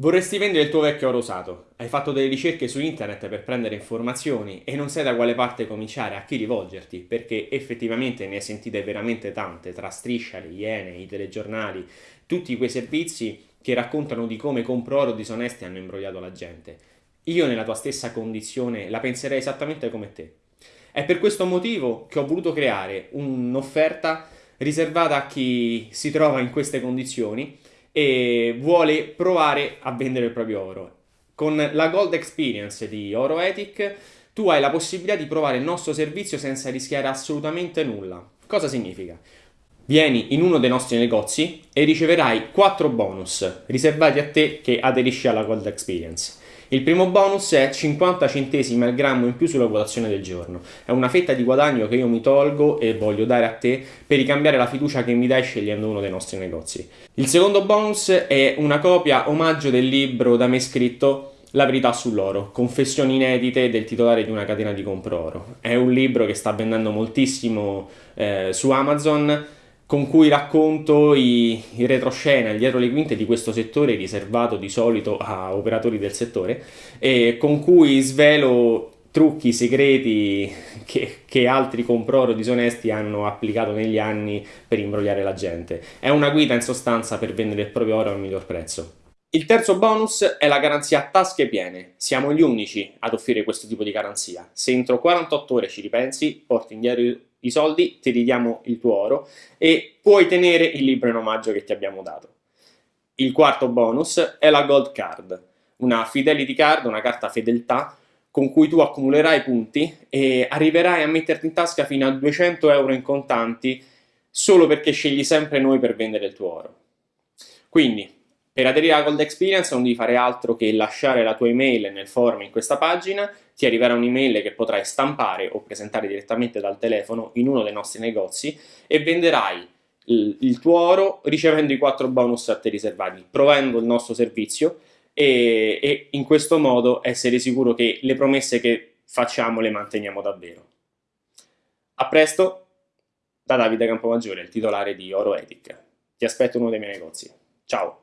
Vorresti vendere il tuo vecchio oro usato, hai fatto delle ricerche su internet per prendere informazioni e non sai da quale parte cominciare, a chi rivolgerti, perché effettivamente ne hai sentite veramente tante, tra Striscia, le Iene, i telegiornali, tutti quei servizi che raccontano di come compro oro disonesti hanno imbrogliato la gente. Io nella tua stessa condizione la penserei esattamente come te. È per questo motivo che ho voluto creare un'offerta riservata a chi si trova in queste condizioni e vuole provare a vendere il proprio oro. Con la Gold Experience di OroEthic tu hai la possibilità di provare il nostro servizio senza rischiare assolutamente nulla. Cosa significa? Vieni in uno dei nostri negozi e riceverai 4 bonus riservati a te che aderisci alla Gold Experience. Il primo bonus è 50 centesimi al grammo in più sulla quotazione del giorno. È una fetta di guadagno che io mi tolgo e voglio dare a te per ricambiare la fiducia che mi dai scegliendo uno dei nostri negozi. Il secondo bonus è una copia omaggio del libro da me scritto la verità sull'oro, confessioni inedite del titolare di una catena di compro oro. È un libro che sta vendendo moltissimo eh, su Amazon con cui racconto i, i retroscena, il dietro le quinte di questo settore riservato di solito a operatori del settore e con cui svelo trucchi segreti che, che altri comproro disonesti hanno applicato negli anni per imbrogliare la gente. È una guida in sostanza per vendere il proprio oro al miglior prezzo. Il terzo bonus è la garanzia a tasche piene. Siamo gli unici ad offrire questo tipo di garanzia. Se entro 48 ore ci ripensi, porti indietro i soldi, ti ridiamo il tuo oro e puoi tenere il libro in omaggio che ti abbiamo dato. Il quarto bonus è la Gold Card, una Fidelity Card, una carta fedeltà con cui tu accumulerai punti e arriverai a metterti in tasca fino a 200 euro in contanti solo perché scegli sempre noi per vendere il tuo oro. Quindi, per aderire alla Gold Experience non devi fare altro che lasciare la tua email nel forum in questa pagina, ti arriverà un'email che potrai stampare o presentare direttamente dal telefono in uno dei nostri negozi e venderai il, tuo oro ricevendo i quattro bonus a te riservati, provando il nostro servizio e, e in questo modo essere sicuro che le promesse che facciamo le manteniamo davvero. A presto da Davide Campomaggiore, il titolare di Oro Ethic. Ti aspetto in uno dei miei negozi. Ciao!